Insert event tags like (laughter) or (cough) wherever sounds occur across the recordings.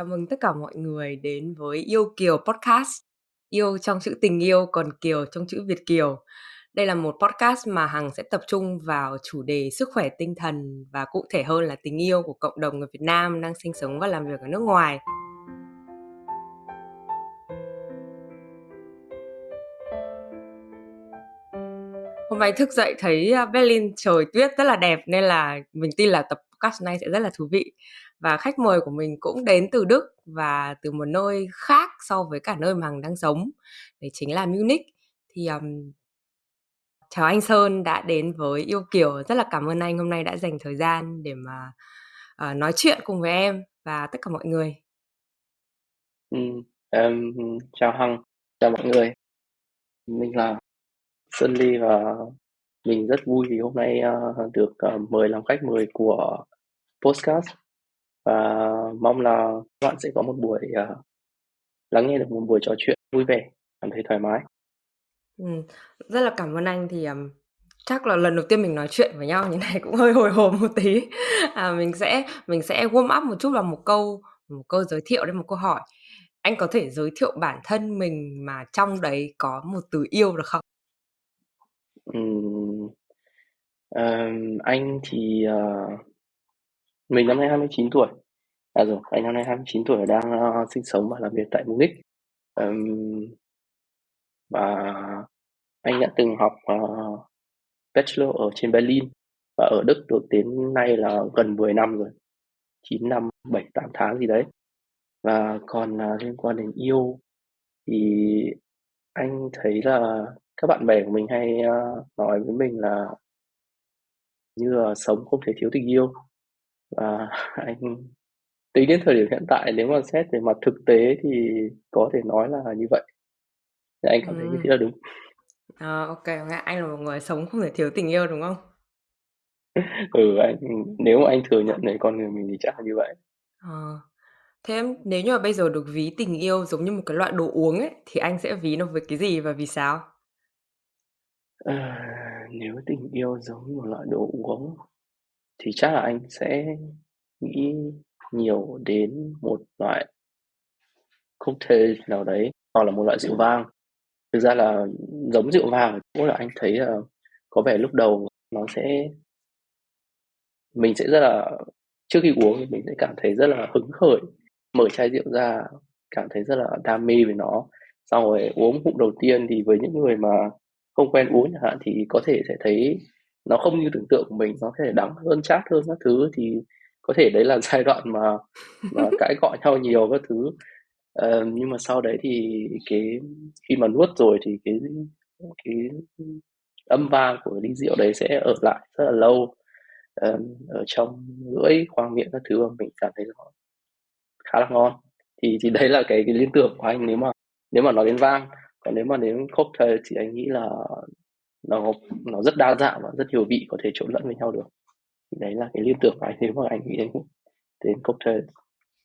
Chào mừng tất cả mọi người đến với Yêu Kiều Podcast. Yêu trong chữ tình yêu, còn Kiều trong chữ Việt Kiều. Đây là một podcast mà Hằng sẽ tập trung vào chủ đề sức khỏe tinh thần và cụ thể hơn là tình yêu của cộng đồng người Việt Nam đang sinh sống và làm việc ở nước ngoài. Hôm nay thức dậy thấy à, Berlin trời tuyết rất là đẹp nên là mình tin là tập podcast này sẽ rất là thú vị và khách mời của mình cũng đến từ Đức và từ một nơi khác so với cả nơi mà Hằng đang sống đấy chính là Munich. Thì um, chào anh Sơn đã đến với Yêu Kiều. Rất là cảm ơn anh hôm nay đã dành thời gian để mà uh, nói chuyện cùng với em và tất cả mọi người. Ừ, um, chào Hằng chào mọi người. Mình là Sơn Ly và mình rất vui vì hôm nay uh, được uh, mời làm khách mời của podcast và mong là các bạn sẽ có một buổi uh, lắng nghe được một buổi trò chuyện vui vẻ cảm thấy thoải mái. Ừ, rất là cảm ơn anh thì um, chắc là lần đầu tiên mình nói chuyện với nhau như này cũng hơi hồi hộp một tí. À, mình sẽ mình sẽ warm up một chút vào một câu một câu giới thiệu đến một câu hỏi. Anh có thể giới thiệu bản thân mình mà trong đấy có một từ yêu được không? Um, um, anh thì uh, mình năm nay 29 tuổi À rồi, anh năm nay 29 tuổi đang uh, sinh sống và làm việc tại Munich. Um, và anh đã từng học uh, bachelor ở trên Berlin và ở Đức được đến nay là gần 10 năm rồi. 9 năm, 7, 8 tháng gì đấy. Và còn uh, liên quan đến yêu thì anh thấy là các bạn bè của mình hay uh, nói với mình là như là sống không thể thiếu tình yêu và (laughs) anh tính đến thời điểm hiện tại nếu mà xét về mặt thực tế thì có thể nói là như vậy. Thì anh cảm thấy như thế là đúng. À, ok anh là một người sống không thể thiếu tình yêu đúng không? (laughs) Ừ anh nếu mà anh thừa nhận về con người mình thì chắc là như vậy. À, thế nếu như mà bây giờ được ví tình yêu giống như một cái loại đồ uống ấy thì anh sẽ ví nó với cái gì và vì sao? À, nếu tình yêu giống một loại đồ uống thì chắc là anh sẽ nghĩ nhiều đến một loại cocktail nào đấy, hoặc là một loại rượu vang. Thực ra là giống rượu vang cũng là anh thấy là có vẻ lúc đầu nó sẽ, mình sẽ rất là, trước khi uống thì mình sẽ cảm thấy rất là hứng khởi, mở chai rượu ra, cảm thấy rất là đam mê về nó. Xong rồi uống hụt đầu tiên thì với những người mà không quen uống chẳng hạn thì có thể sẽ thấy nó không như tưởng tượng của mình nó có thể đắng hơn chát hơn các thứ thì có thể đấy là (laughs) giai đoạn mà mà (laughs) cãi cọ nhau nhiều các thứ. Uh, nhưng mà sau đấy thì cái khi mà nuốt rồi thì cái cái âm vang của ly rượu đấy sẽ ở lại rất là lâu uh, ở trong lưỡi khoang miệng các thứ mà mình cảm thấy nó khá là ngon. Thì thì đấy là cái cái liên tưởng của anh nếu mà nếu mà nói đến vang còn nếu mà đến cocktail thì anh nghĩ là nó nó rất đa dạng và rất nhiều vị có thể trộn lẫn với nhau được. Đấy là cái liên tưởng của anh nếu mà anh nghĩ đến (laughs) đến cocktail.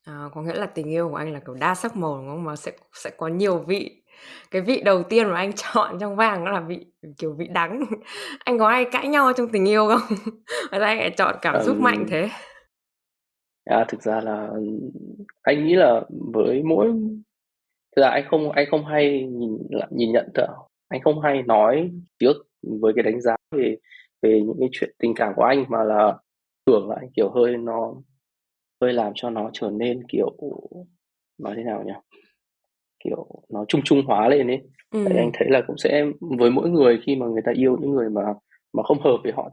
À, có nghĩa là tình yêu của anh là kiểu đa sắc màu đúng không? Mà sẽ sẽ có nhiều vị. Cái vị đầu tiên mà anh (laughs) chọn trong vàng đó là vị kiểu vị đắng. (laughs) Anh có ai cãi nhau trong tình yêu không? Mà anh lại chọn cảm xúc um, mạnh thế? À, thực ra là anh nghĩ là với mỗi thực ra anh không anh không hay nhìn nhìn nhận được anh không hay nói trước với cái đánh giá về về những cái chuyện tình cảm của anh mà là thường là anh kiểu hơi nó hơi làm cho nó trở nên kiểu nói thế nào nhỉ? Kiểu nó chung chung hóa lên ấy. Ừ. anh thấy là cũng sẽ với mỗi người khi mà người ta yêu những người mà mà không hợp với họ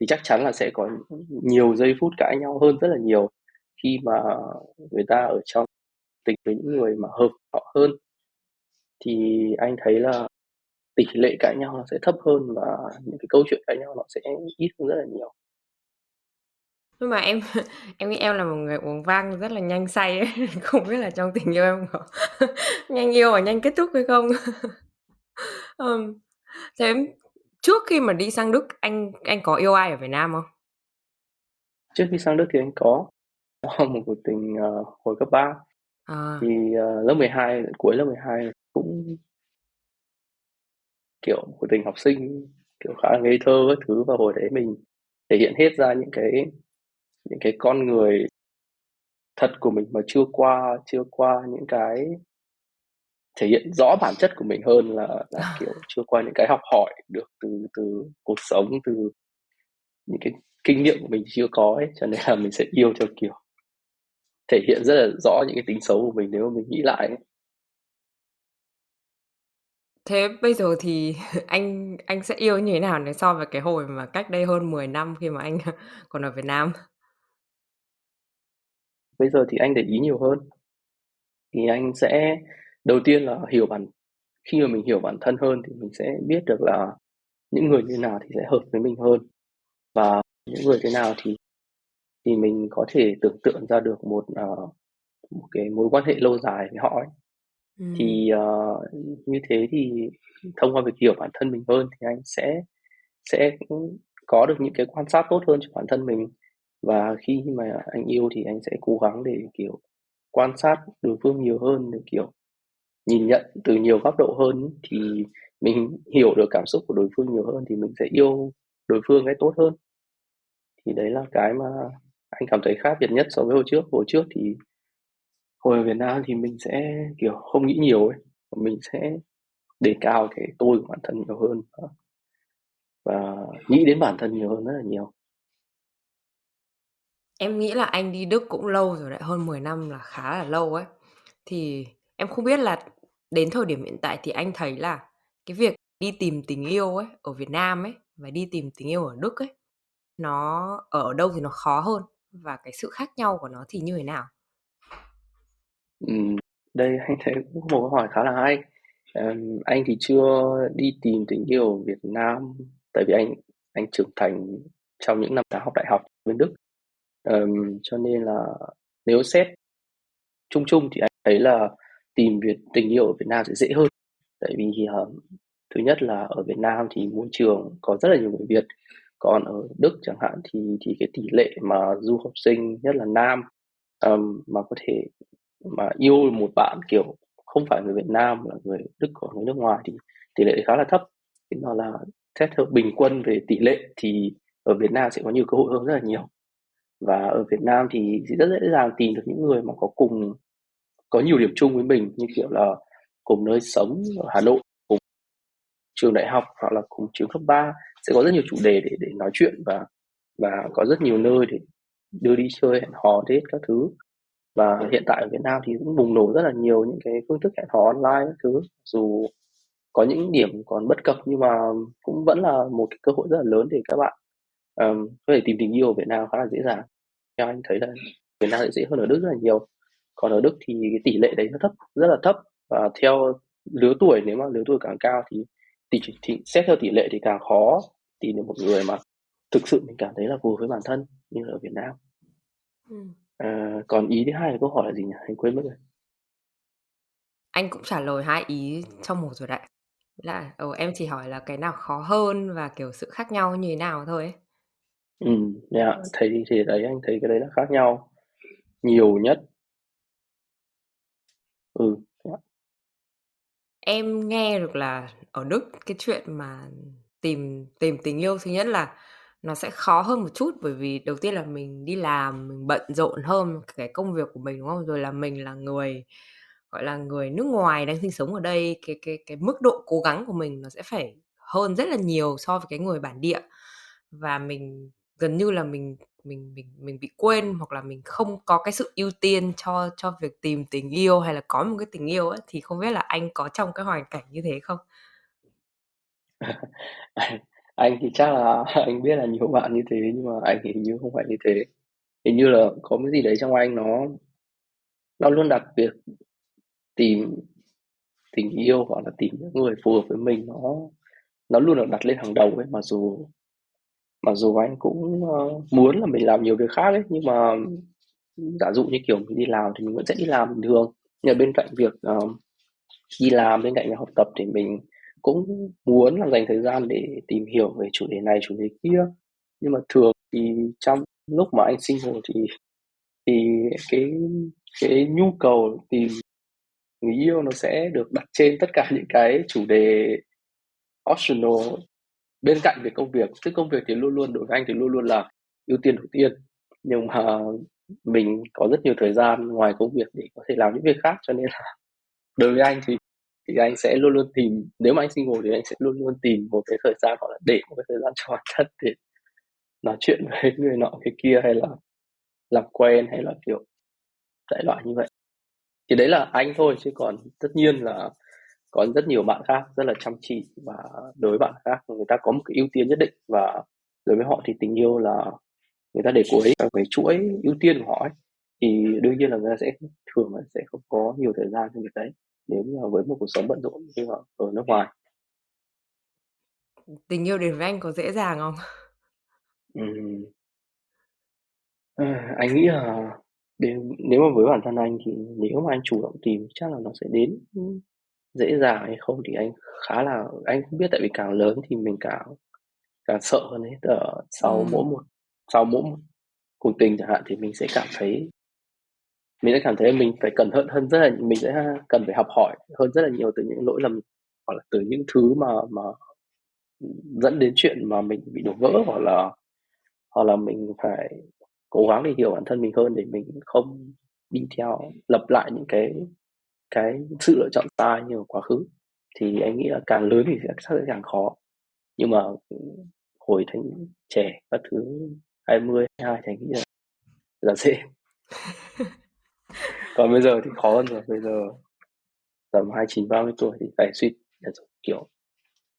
thì chắc chắn là sẽ có nhiều giây phút cãi nhau hơn rất là nhiều khi mà người ta ở trong tình với những người mà hợp họ hơn thì anh thấy là tỷ lệ cãi nhau nó sẽ thấp hơn và những cái câu chuyện cãi nhau nó sẽ ít hơn rất là nhiều nhưng mà em (laughs) em nghĩ em là một người uống vang rất là nhanh say ấy. (laughs) Không biết là trong tình yêu em có (laughs) nhanh yêu và nhanh kết thúc hay không? Ừm, thế trước khi mà đi sang Đức anh anh có yêu ai ở Việt Nam không? Trước khi sang Đức thì anh có có một cuộc tình uh, hồi cấp 3 à. thì uh, lớp 12 cuối lớp 12 cũng kiểu cuộc tình học sinh kiểu khá là ngây thơ các thứ và hồi đấy mình thể hiện hết ra những cái những cái con người thật của mình mà chưa qua chưa qua những cái thể hiện rõ bản chất của mình hơn là là, kiểu, chưa qua những cái học hỏi được từ từ cuộc sống, từ những cái kinh nghiệm của mình chưa có ấy, cho nên là mình sẽ yêu theo kiểu thể hiện rất là rõ những cái tính xấu của mình nếu mà mình nghĩ lại ấy. Thế bây giờ thì (laughs) anh anh sẽ yêu như thế nào nếu so với cái hồi mà cách đây hơn 10 năm khi mà anh (laughs) còn ở Việt Nam? Bây giờ thì anh để ý nhiều hơn. Thì anh sẽ đầu tiên là hiểu bản khi mà mình hiểu bản thân hơn thì mình sẽ biết được là những người như nào thì sẽ hợp với mình hơn. Và những người thế nào thì thì mình có thể tưởng tượng ra được một, ờ, một cái mối quan hệ lâu dài với họ ấy. Ừm. Thì, ờ, như thế thì thông qua việc hiểu bản thân mình hơn thì anh sẽ sẽ, có được những cái quan sát tốt hơn cho bản thân mình. Và khi mà anh yêu thì anh sẽ cố gắng để, kiểu, quan sát đối phương nhiều hơn để, kiểu, nhìn nhận từ nhiều góc độ hơn ấy, thì mình hiểu được cảm xúc của đối phương nhiều hơn thì mình sẽ yêu đối phương ấy tốt hơn. Thì đấy là cái mà anh cảm thấy khác biệt nhất so với hồi trước. Hồi trước thì hồi ở Việt Nam thì mình sẽ, kiểu, không nghĩ nhiều ấy, mình sẽ đề cao cái tôi của bản thân nhiều hơn và và nghĩ đến bản thân nhiều hơn rất là nhiều. Em nghĩ là anh đi Đức cũng lâu rồi đấy, hơn 10 năm là khá là lâu ấy. Thì em không biết là đến thời điểm hiện tại thì anh thấy là cái việc đi tìm tình yêu ấy, ở Việt Nam ấy, và đi tìm tình yêu ở Đức ấy, nó ở đâu thì nó khó hơn? Và cái sự khác nhau của nó thì như thế nào? Ừm, đây anh thấy cũng một câu hỏi khá là hay. Ờm, anh thì chưa đi tìm tình yêu ở Việt Nam, tại vì anh anh trưởng thành trong những năm tháng học đại học bên Đức. Ờm, cho nên là nếu xét chung chung thì anh thấy là tìm việc tình yêu ở Việt Nam sẽ dễ hơn. Tại vì, ờ, thứ nhất là ở Việt Nam thì môi trường có rất là nhiều người Việt, còn ở Đức chẳng hạn thì thì cái tỷ lệ mà du học sinh, nhất là nam, ờm, mà có thể mà yêu một bạn, kiểu, không phải người Việt Nam mà là người Đức hoặc người nước ngoài thì tỷ lệ khá là thấp. Thế nó là xét theo bình quân về tỷ lệ thì ở Việt Nam sẽ có nhiều cơ hội hơn rất là nhiều. Và ở Việt Nam thì rất dễ dàng tìm được những người mà có cùng có nhiều điểm chung với mình, như kiểu là cùng nơi sống ở Hà Nội, cùng trường đại học hoặc là cùng trường cấp 3, sẽ có rất nhiều chủ đề để để nói chuyện và và có rất nhiều nơi để đưa đi chơi, hẹn hò, hết các thứ. Và hiện tại ở Việt Nam thì cũng bùng nổ rất là nhiều những cái phương thức hẹn hò online các thứ, dù có những điểm còn bất cập nhưng mà cũng vẫn là một cái cơ hội rất là lớn để các bạn, ờm, có thể tìm tình yêu ở Việt Nam khá là dễ dàng. Theo anh thấy là Việt Nam sẽ dễ hơn ở Đức rất là nhiều. Còn ở Đức thì cái tỷ lệ đấy nó thấp, rất là thấp và theo lứa tuổi, nếu mà lứa tuổi càng cao thì thì thì xét theo tỷ lệ thì càng khó tìm được một người mà thực sự mình cảm thấy là phù hợp với bản thân như là ở Việt Nam. Ừm. Ờ, còn ý thứ hai của câu hỏi là gì nhỉ? Anh quên mất rồi. Anh cũng trả lời hai ý trong một rồi đấy. Là, ừ, em chỉ hỏi là cái nào khó hơn và, kiểu, sự khác nhau như thế nào thôi ấy. Ừm, yeah, thấy thì đấy, anh thấy cái đấy là khác nhau nhiều nhất. Ừ, yeah. Em nghe được là ở Đức cái chuyện mà tìm tìm tình yêu thứ nhất là nó sẽ khó hơn một chút, bởi vì đầu tiên là mình đi làm, mình bận rộn hơn cái công việc của mình, đúng không? Rồi là mình là người, gọi là, người nước ngoài đang sinh sống ở đây, cái cái cái mức độ cố gắng của mình nó sẽ phải hơn rất là nhiều so với cái người bản địa. Và mình gần như là mình mình mình mình bị quên hoặc là mình không có cái sự ưu tiên cho cho việc tìm tình yêu hay là có một cái tình yêu ấy, thì không biết là anh có trong cái hoàn cảnh như thế không? (laughs) Anh thì chắc là (laughs) anh biết là nhiều bạn như thế, nhưng mà anh thì hình như không phải như thế. Hình như là có cái gì đấy trong anh nó nó luôn đặt việc tìm tình yêu hoặc là tìm những người phù hợp với mình nó nó luôn được đặt lên hàng đầu ấy. Mặc dù mặc dù anh cũng, ơ, muốn là mình làm nhiều việc khác ấy, nhưng mà giả dụ như, kiểu, mình đi làm thì mình vẫn sẽ đi làm bình thường. Nhưng mà bên cạnh việc, ờ, đi làm, bên cạnh việc học tập thì mình cũng muốn là dành thời gian để tìm hiểu về chủ đề này, chủ đề kia. Nhưng mà thường thì trong lúc mà anh single thì thì cái cái nhu cầu tìm người yêu nó sẽ được đặt trên tất cả những cái chủ đề optional bên cạnh việc công việc. tức công việc thì luôn luôn đối với anh thì luôn luôn là ưu tiên đầu tiên. Nhưng mà mình có rất nhiều thời gian ngoài công việc để có thể làm những việc khác cho nên là (laughs) đối với anh thì thì anh sẽ luôn luôn tìm, nếu mà anh single thì anh sẽ luôn luôn tìm một cái thời gian, hoặc là để một cái thời gian cho bản thân để nói chuyện với (laughs) người nọ cái kia, hay là làm quen, hay là kiểu đại loại như vậy. Thì đấy là anh thôi, chứ còn tất nhiên là có rất nhiều bạn khác rất là chăm chỉ và đối với bạn khác. Người ta có một cái ưu tiên nhất định và đối với họ thì tình yêu là người ta để cuối ở cái chuỗi ưu tiên của họ ấy. thì đương nhiên là người ta sẽ thường là sẽ không có nhiều thời gian cho việc đấy nếu như là với một cuộc sống bận rộn như ở, ở nước ngoài tình yêu đến với anh có dễ dàng không Ừm. À, anh nghĩ là đến nếu mà với bản thân anh thì nếu mà anh chủ động tìm chắc là nó sẽ đến dễ dàng hay không thì anh khá là anh không biết tại vì càng lớn thì mình càng càng sợ hơn ấy Tức là sau Ừm. mỗi một sau mỗi một cuộc tình chẳng hạn thì mình sẽ cảm thấy mình sẽ cảm thấy mình phải cẩn thận hơn rất là mình sẽ cần phải học hỏi hơn rất là nhiều từ những lỗi lầm hoặc là từ những thứ mà mà dẫn đến chuyện mà mình bị đổ vỡ hoặc là hoặc là mình phải cố gắng để hiểu bản thân mình hơn để mình không đi theo lặp lại những cái cái sự lựa chọn sai như ở quá khứ. Thì anh nghĩ là càng lớn thì sẽ sẽ càng khó. Nhưng mà hồi thành trẻ các thứ 20, 22 thì anh nghĩ là là dễ (laughs) còn bây giờ thì khó hơn rồi bây giờ tầm 29, 30 tuổi thì phải suy kiểu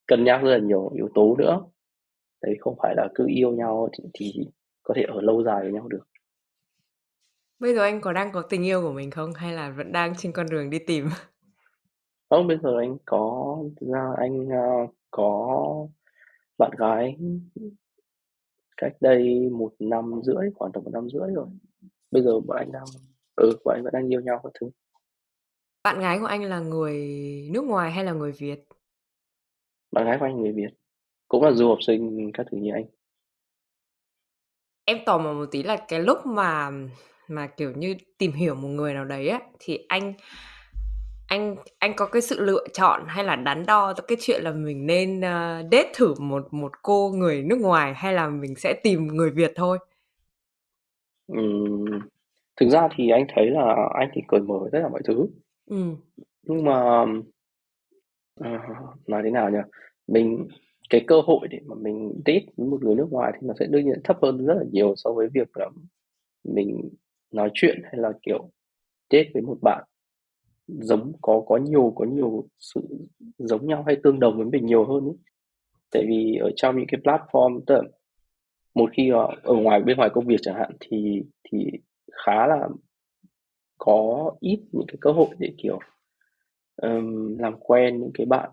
cân nhắc rất là nhiều yếu tố nữa. Đấy không phải là cứ yêu nhau thì, thì có thể ở lâu dài với nhau được. Bây giờ anh có đang có tình yêu của mình không? Hay là vẫn đang trên con đường đi tìm? (laughs) Không bây giờ anh có thực ra anh uh, có bạn gái cách đây một năm rưỡi khoảng tầm một năm rưỡi rồi. Bây giờ bọn anh đang ừ bọn anh vẫn đang yêu nhau các thứ. Bạn gái của anh là người nước ngoài hay là người Việt? Bạn gái của anh người Việt. Cũng là du học sinh các thứ như anh. Em tò mò một tí là cái lúc mà mà kiểu như tìm hiểu một người nào đấy á thì anh anh anh có cái sự lựa chọn hay là đắn đo cái chuyện là mình nên uh, date thử một một cô người nước ngoài hay là mình sẽ tìm người Việt thôi? Ừm, thực ra thì anh thấy là anh thì cởi mở tất cả mọi thứ ừ. nhưng mà à, nói thế nào nhỉ mình cái cơ hội để mà mình date với một người nước ngoài thì nó sẽ đương nhiên thấp hơn rất là nhiều so với việc là mình nói chuyện hay là kiểu date với một bạn giống có có nhiều có nhiều sự giống nhau hay tương đồng với mình nhiều hơn ấy. Tại vì ở trong những cái platform tức là một khi ở, ở ngoài bên ngoài công việc chẳng hạn thì thì khá là có ít những cái cơ hội để kiểu um, làm quen những cái bạn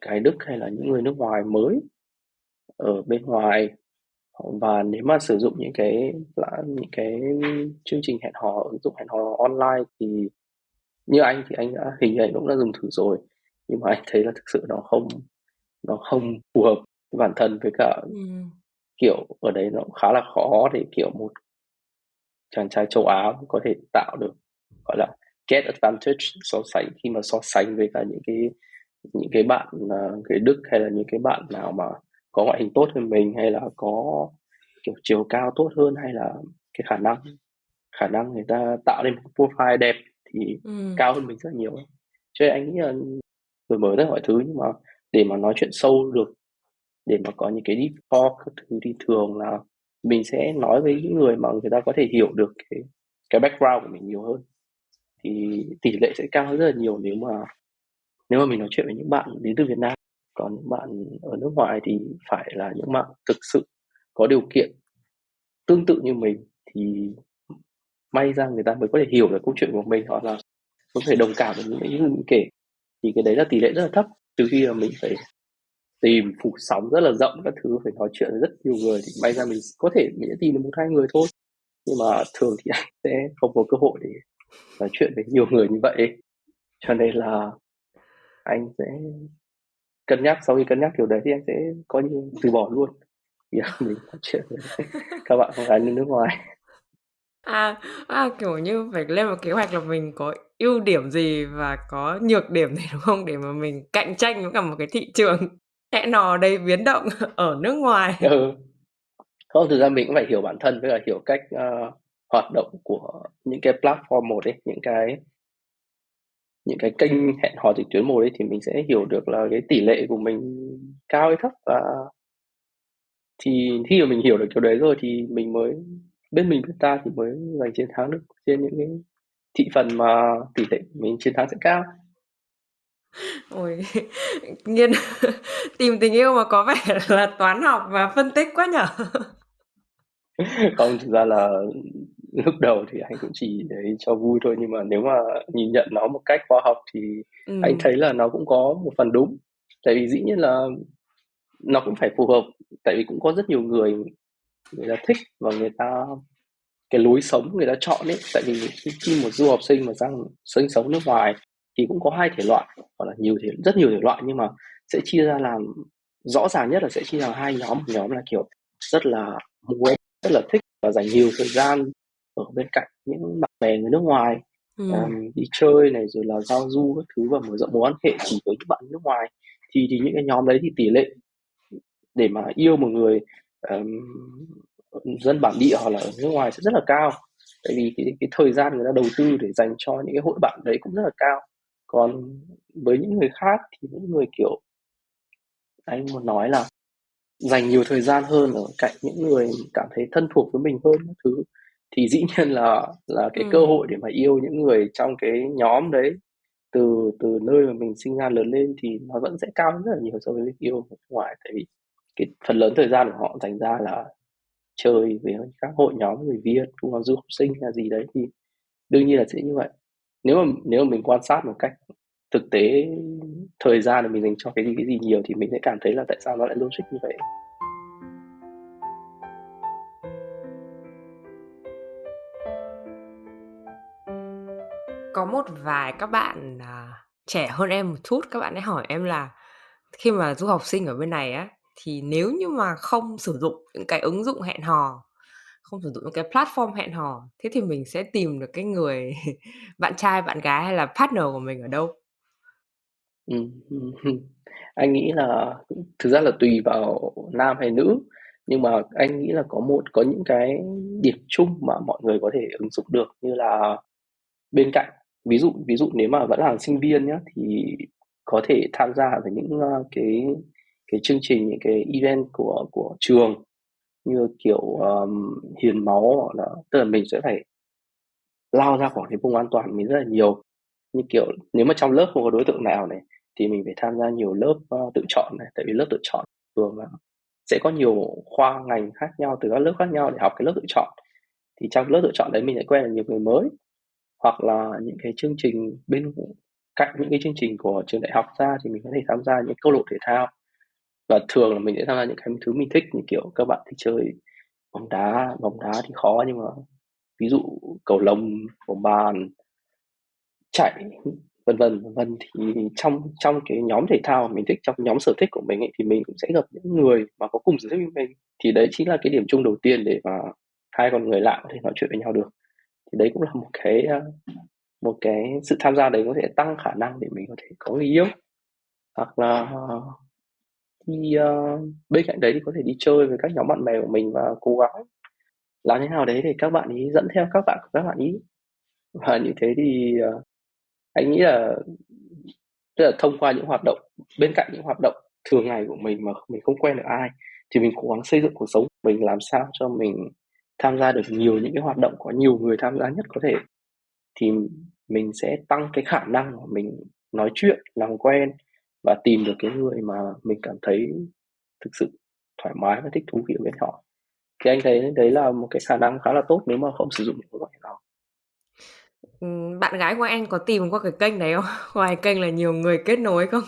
cái Đức hay là những người nước ngoài mới ở bên ngoài và nếu mà sử dụng những cái những cái chương trình hẹn hò ứng dụng hẹn hò online thì như anh thì anh đã hình như anh cũng đã dùng thử rồi nhưng mà anh thấy là thực sự nó không nó không phù hợp với bản thân với cả ừ. kiểu ở đấy nó khá là khó để kiểu một chàng trai châu Á có thể tạo được gọi là get advantage so sánh khi mà so sánh với cả những cái những cái bạn uh, người Đức hay là những cái bạn nào mà có ngoại hình tốt hơn mình hay là có kiểu chiều cao tốt hơn hay là cái khả năng khả năng người ta tạo nên một profile đẹp thì ừ. cao hơn mình rất nhiều cho nên anh nghĩ là đổi mới tất mọi thứ nhưng mà để mà nói chuyện sâu được để mà có những cái deep talk các thứ thì thường là mình sẽ nói với những người mà người ta có thể hiểu được cái cái background của mình nhiều hơn. Thì tỷ lệ sẽ cao hơn rất là nhiều nếu mà nếu mà mình nói chuyện với những bạn đến từ Việt Nam. Còn những bạn ở nước ngoài thì phải là những bạn thực sự có điều kiện tương tự như mình thì may ra người ta mới có thể hiểu được câu chuyện của mình hoặc là có thể đồng cảm với những cái mình kể. Thì cái đấy là tỷ lệ rất là thấp trừ khi là mình phải tìm phủ sóng rất là rộng các thứ phải nói chuyện với rất nhiều người thì may ra mình có thể mình sẽ tìm được một hai người thôi. Nhưng mà thường thì (laughs) anh sẽ không có cơ hội để nói chuyện với nhiều người như vậy. Cho nên là anh sẽ cân nhắc sau khi cân nhắc kiểu đấy thì anh sẽ có như từ bỏ luôn. Vì (laughs) mình nói chuyện với (laughs) các bạn không gái nước ngoài. À, à, kiểu như phải lên một kế hoạch là mình có ưu điểm gì và có nhược điểm gì đúng không? Để mà mình cạnh tranh với cả một cái thị trường hẹn nò đầy biến động (laughs) ở nước ngoài. ừ. không thực ra mình cũng phải hiểu bản thân với cả hiểu cách uh, hoạt động của những cái platform một ấy, những cái những cái kênh hẹn hò trực tuyến một ấy thì mình sẽ hiểu được là cái tỷ lệ của mình cao hay thấp và thì khi mà mình hiểu được kiểu đấy rồi thì mình mới bên mình bên ta thì mới giành chiến thắng được trên những cái thị phần mà tỷ lệ mình chiến thắng sẽ cao. Ôi, Nhiên (laughs) tìm tình yêu mà có vẻ là toán học và phân tích quá nhỉ? (laughs) Không, thực ra là lúc đầu thì anh cũng chỉ đấy cho vui thôi, nhưng mà nếu mà nhìn nhận nó một cách khoa học thì anh Ừm. thấy là nó cũng có một phần đúng. Tại vì dĩ nhiên là nó cũng phải phù hợp, tại vì cũng có rất nhiều người người ta thích và người ta cái lối sống người ta chọn ấy, tại vì khi khi một du học sinh mà sang sinh sống nước ngoài thì cũng có hai thể loại, hoặc là nhiều thể rất nhiều thể loại nhưng mà sẽ chia ra làm rõ ràng nhất là sẽ chia làm hai nhóm. Một nhóm là, kiểu, rất là muốn, rất là thích và dành nhiều thời gian ở bên cạnh những bạn bè người nước ngoài, ờm, Ừm. đi chơi này, rồi là giao du các thứ và mở rộng mối quan hệ chỉ với những bạn nước ngoài. Thì thì những cái nhóm đấy thì tỷ lệ để mà yêu một người, ờm, dân bản địa hoặc là ở nước ngoài sẽ rất là cao. Tại vì cái cái thời gian người ta đầu tư để dành cho những cái hội bạn đấy cũng rất là cao. Còn với những người khác thì những người, kiểu anh muốn nói là dành nhiều thời gian hơn ở cạnh những người cảm thấy thân thuộc với mình hơn các thứ, thì dĩ (laughs) nhiên là là cái cơ Ừm. hội để mà yêu những người trong cái nhóm đấy từ từ nơi mà mình sinh ra lớn lên thì nó vẫn sẽ cao hơn rất là nhiều so với việc yêu ở nước ngoài. Tại vì cái phần lớn thời gian của họ dành ra là chơi với các hội nhóm người Việt, cùng là du học sinh hay là gì đấy thì đương nhiên là sẽ như vậy. Nếu mà nếu mà mình quan sát một cách thực tế, thời gian mà mình dành cho cái gì, cái gì nhiều thì mình sẽ cảm thấy là tại sao nó lại logic như vậy. Có một vài các bạn, à, trẻ hơn em một chút, các bạn ấy hỏi em là khi mà du học sinh ở bên này á, thì nếu như mà không sử dụng những cái ứng dụng hẹn hò, không sử dụng những cái platform hẹn hò, thế thì mình sẽ tìm được cái người (laughs) bạn trai, bạn gái hay là partner của mình ở đâu? Ừm, ừm, ừm. Anh nghĩ là thực ra là tùy vào nam hay nữ, nhưng mà anh nghĩ là có một có những cái điểm chung mà mọi người có thể ứng dụng được như là bên cạnh ví dụ ví dụ nếu mà vẫn là sinh viên nhá, thì có thể tham gia vào những, ơ, cái cái chương trình, những cái event của của trường như kiểu, ờm, hiến máu hoặc là tức là mình sẽ phải lao ra khỏi cái vùng an toàn mình rất là nhiều. Như kiểu, nếu mà trong lớp không có đối tượng nào này, thì mình phải tham gia nhiều lớp, ơ, tự chọn này, tại vì lớp tự chọn thường là sẽ có nhiều khoa ngành khác nhau, từ các lớp khác nhau để học cái lớp tự chọn. Thì trong lớp tự chọn đấy mình lại quen được nhiều người mới, hoặc là những cái chương trình bên cạnh những cái chương trình của trường đại học ra thì mình có thể tham gia những câu lạc bộ thể thao. Và thường là mình sẽ tham gia những cái thứ mình thích, như kiểu các bạn thích chơi bóng đá, bóng đá thì khó nhưng mà ví dụ cầu lông, bóng bàn chạy, vân vân, vân vân. Thì trong trong cái nhóm thể thao mà mình thích, trong nhóm sở thích của mình ấy, thì mình cũng sẽ gặp những người mà có cùng sở thích với mình. Thì đấy chính là cái điểm chung đầu tiên để mà hai con người lạ có thể nói chuyện với nhau được. Thì đấy cũng là một cái, ờ, một cái sự tham gia đấy có thể tăng khả năng để mình có thể có người yêu. Hoặc là thì, ờ, bên cạnh đấy thì có thể đi chơi với các nhóm bạn bè của mình và cố gắng làm thế nào đấy để các bạn ấy dẫn theo các bạn của các bạn ấy. Và như thế thì, ờ, anh nghĩ là tức là thông qua những hoạt động bên cạnh những hoạt động thường ngày của mình mà mình không quen được ai, thì mình cố gắng xây dựng cuộc sống của mình làm sao cho mình tham gia được nhiều những cái hoạt động có nhiều người tham gia nhất có thể. Thì mình sẽ tăng cái khả năng của mình nói chuyện, làm quen và tìm được cái người mà mình cảm thấy thực sự thoải mái và thích thú khi ở bên họ. Thì anh thấy đấy là một cái khả năng khá là tốt nếu mà không sử dụng những hẹn hò. Ừm, bạn gái của anh có tìm qua cái kênh đấy không? (laughs) Ngoài kênh là nhiều người kết nối không?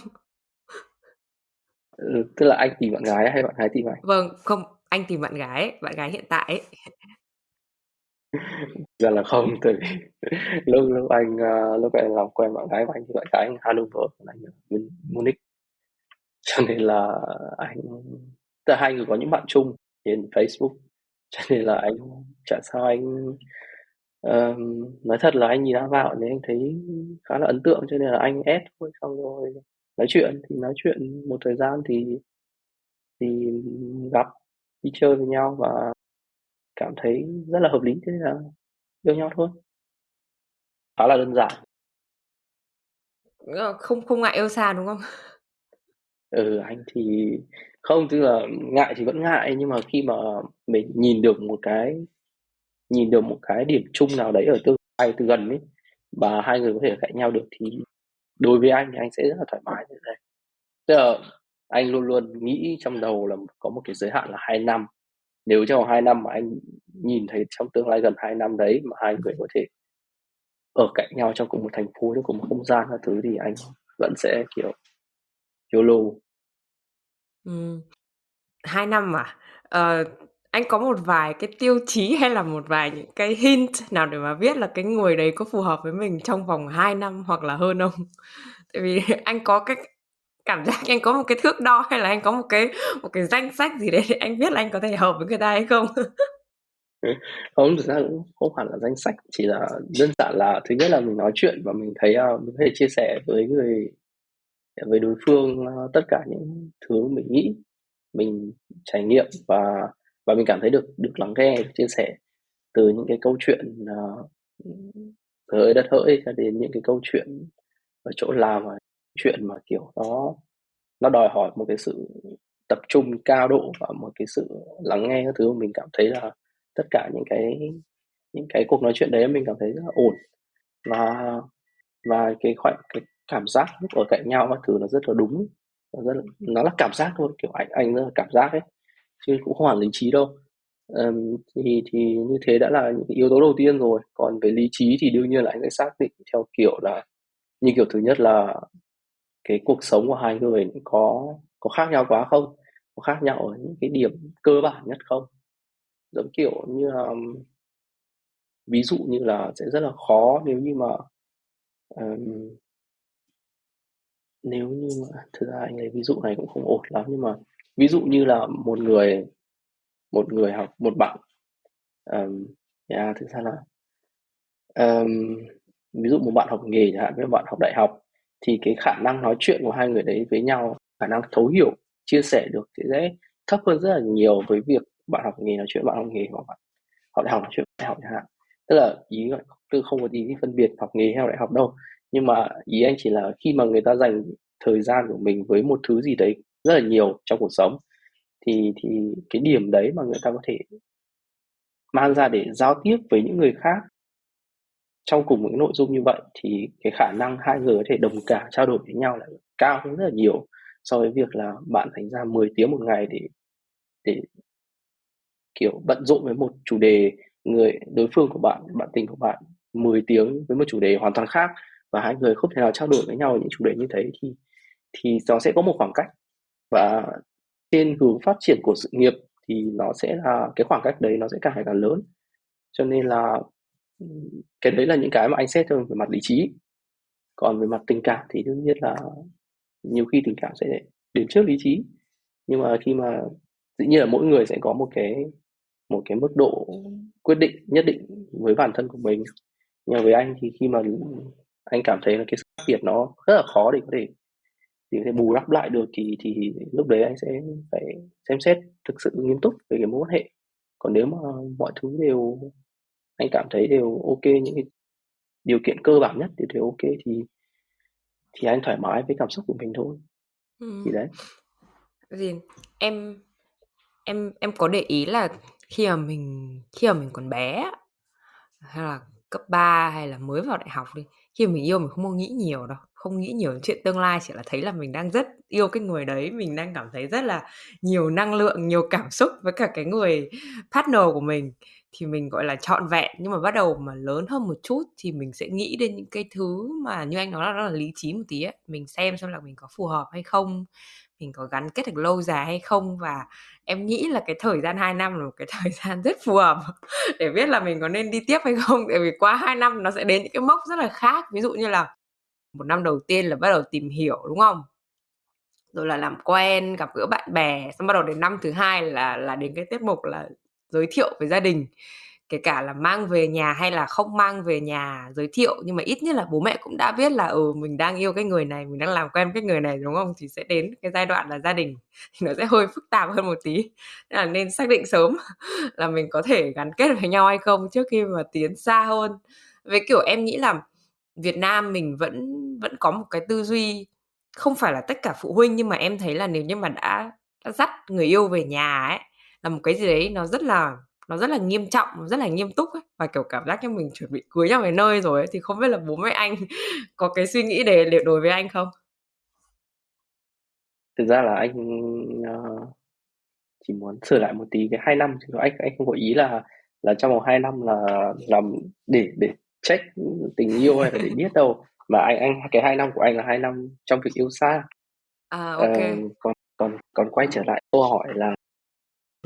Ừ, tức là anh tìm bạn gái hay bạn gái tìm anh? Vâng, không, anh tìm bạn gái, bạn gái hiện tại ấy. Ra (laughs) dạ là không, tại vì (laughs) lúc lúc anh, a, lúc anh làm quen bạn gái của anh thì bạn gái anh Hanover, còn anh ở bên Munich. (laughs) Cho nên là anh tức là hai người có những bạn chung trên Facebook, cho nên là anh chả sao anh ờm, nói thật là anh nhìn anh vào thì anh thấy khá là ấn tượng cho nên là anh add thôi, xong rồi nói chuyện. Thì nói chuyện một thời gian thì thì gặp, đi chơi với nhau và cảm thấy rất là hợp lý, thế là yêu nhau thôi. Khá là đơn giản. Ờ, không không ngại yêu xa, đúng không? Ừ, anh thì không, tức là ngại thì vẫn ngại, nhưng mà khi mà mình nhìn được một cái nhìn được một cái điểm chung nào đấy ở tương lai từ gần ấy, và hai người có thể cạnh nhau được thì đối với anh thì anh sẽ rất là thoải mái như thế. Tức là anh luôn luôn nghĩ trong đầu là có một cái giới hạn là 2 năm. Nếu trong vòng 2 năm mà anh nhìn thấy trong tương lai gần 2 năm đấy mà hai người có thể ở cạnh nhau trong cùng một thành phố, trong cùng một không gian các thứ thì anh vẫn sẽ, kiểu, YOLO. ừ. hai năm à? Ờ, anh có một vài cái tiêu chí hay là một vài những cái hint nào để mà biết là cái người đấy có phù hợp với mình trong vòng 2 năm hoặc là hơn không? Tại vì (laughs) anh có cái cảm giác anh có một cái thước đo hay là anh có một cái một cái danh sách gì đấy để anh biết là anh có thể hợp với người ta hay không? (laughs) Không, thực ra cũng không hẳn là danh sách, chỉ là đơn giản là thứ nhất là mình nói chuyện và mình thấy, uh, mình có thể chia sẻ với người với đối phương, uh, tất cả những thứ mình nghĩ, mình trải nghiệm và và mình cảm thấy được được lắng nghe, được chia sẻ từ những cái câu chuyện, à, uh, ừm, đất hỡi cho đến những cái câu chuyện ở chỗ làm và chuyện mà, kiểu, nó nó đòi hỏi một cái sự tập trung cao độ và một cái sự lắng nghe các thứ mà mình cảm thấy là tất cả những cái những cái cuộc nói chuyện đấy mình cảm thấy rất là ổn. Và và cái khoảnh cái cảm giác lúc ở cạnh nhau các thứ nó rất là đúng, nó rất là nó là cảm giác thôi, kiểu, anh anh rất là cảm giác ấy, chứ cũng không hẳn lý trí đâu. um, thì thì như thế đã là những yếu tố đầu tiên rồi, còn về lý trí thì đương nhiên là anh sẽ xác định theo kiểu là như kiểu thứ nhất là cái cuộc sống của hai người có có khác nhau quá không? Có khác nhau ở những cái điểm cơ bản nhất không? Giống kiểu như là ví dụ như là sẽ rất là khó nếu như mà, um, nếu như mà thực ra anh lấy ví dụ này cũng không ổn lắm, nhưng mà ví dụ như là một người một người học một bạn, um, yeah, thực ra là um, ví dụ một bạn học nghề chẳng hạn với một bạn học đại học, thì cái khả năng nói chuyện của hai người đấy với nhau, khả năng thấu hiểu, chia sẻ được thì sẽ thấp hơn rất là nhiều với việc bạn học nghề nói chuyện bạn học nghề, hoặc bạn học đại học nói chuyện đại học chẳng hạn. Tức là ý là tôi không có ý phân biệt học nghề hay học đại học đâu, nhưng mà ý anh chỉ là khi mà người ta dành thời gian của mình với một thứ gì đấy rất là nhiều trong cuộc sống, thì thì cái điểm đấy mà người ta có thể mang ra để giao tiếp với những người khác trong cùng một cái nội dung như vậy, thì cái khả năng hai người có thể đồng cảm, trao đổi với nhau là cao hơn rất là nhiều so với việc là bạn dành ra 10 tiếng một ngày để để kiểu, bận rộn với một chủ đề, người đối phương của bạn, bạn tình của bạn 10 tiếng với một chủ đề hoàn toàn khác và hai người không thể nào trao đổi với nhau những chủ đề như thế thì thì nó sẽ có một khoảng cách. Và trên hướng phát triển của sự nghiệp thì nó sẽ là cái khoảng cách đấy nó sẽ càng ngày càng lớn. Cho nên là, cái đấy là những cái mà anh xét thôi về mặt lý trí. Còn về mặt tình cảm thì đương nhiên là nhiều khi tình cảm sẽ đến trước lý trí, nhưng mà khi mà dĩ nhiên là mỗi người sẽ có một cái một cái mức độ quyết định nhất định với bản thân của mình. Nhưng mà với anh thì khi mà, anh cảm thấy là cái sự khác biệt nó rất là khó để có thể để có thể bù đắp lại được thì thì lúc đấy anh sẽ phải xem xét thực sự nghiêm túc về cái mối quan hệ. Còn nếu mà mọi thứ đều anh cảm thấy đều kê, những cái điều kiện cơ bản nhất đều đều kê thì thì anh thoải mái với cảm xúc của mình thôi. Thì Ừm. đấy. Gì? Em em em có để ý là khi mà mình khi mà mình còn bé hay là cấp 3 hay là mới vào đại học đi, khi mà mình yêu mình không có nghĩ nhiều đâu, không nghĩ nhiều chuyện tương lai, chỉ là thấy là mình đang rất yêu cái người đấy, mình đang cảm thấy rất là nhiều năng lượng, nhiều cảm xúc với cả cái người partner của mình thì mình, gọi là, trọn vẹn. Nhưng mà bắt đầu mà lớn hơn một chút thì mình sẽ nghĩ đến những cái thứ mà như anh nói là nó là lý trí một tí ấy, mình xem xem là mình có phù hợp hay không, mình có gắn kết được lâu dài hay không. Và em nghĩ là cái thời gian 2 năm là một cái (laughs) thời gian rất phù hợp để biết là mình có nên đi tiếp hay không, tại vì qua 2 năm nó sẽ đến những cái mốc rất là khác. Ví dụ như là một năm đầu tiên là bắt đầu tìm hiểu, đúng không? Rồi là làm quen, gặp gỡ bạn bè, xong bắt đầu đến năm thứ hai là là đến cái tiết mục là giới thiệu về gia đình. kể cả là mang về nhà hay là không mang về nhà giới thiệu. Nhưng mà ít nhất là bố mẹ cũng đã biết là ừ mình đang yêu cái người này mình đang làm quen cái người này đúng không? Thì sẽ đến cái giai đoạn là gia đình (laughs) thì nó sẽ hơi phức tạp hơn một tí. Nên là nên xác định sớm (laughs) là mình có thể gắn kết với nhau hay không trước khi mà tiến xa hơn. Với kiểu em nghĩ là Việt Nam mình vẫn vẫn có một cái tư duy không phải là tất cả phụ huynh nhưng mà em thấy là nếu như mà đã, đã dắt người yêu về nhà ấy là một cái gì đấy nó rất là nó rất là nghiêm trọng rất là nghiêm túc ấy. Và kiểu cảm giác như mình chuẩn bị cưới nhau về nơi rồi ấy thì không biết là bố mẹ anh (laughs) có cái suy nghĩ để để đối với anh không? Thực ra là anh uh, chỉ muốn sửa lại một tí cái hai năm chứ anh anh không có ý là là trong vòng hai năm là làm để để check tình yêu hay là để biết đâu. Mà anh anh cái hai năm của anh là hai năm trong việc yêu xa. À ok. uh, còn còn còn quay trở lại câu hỏi là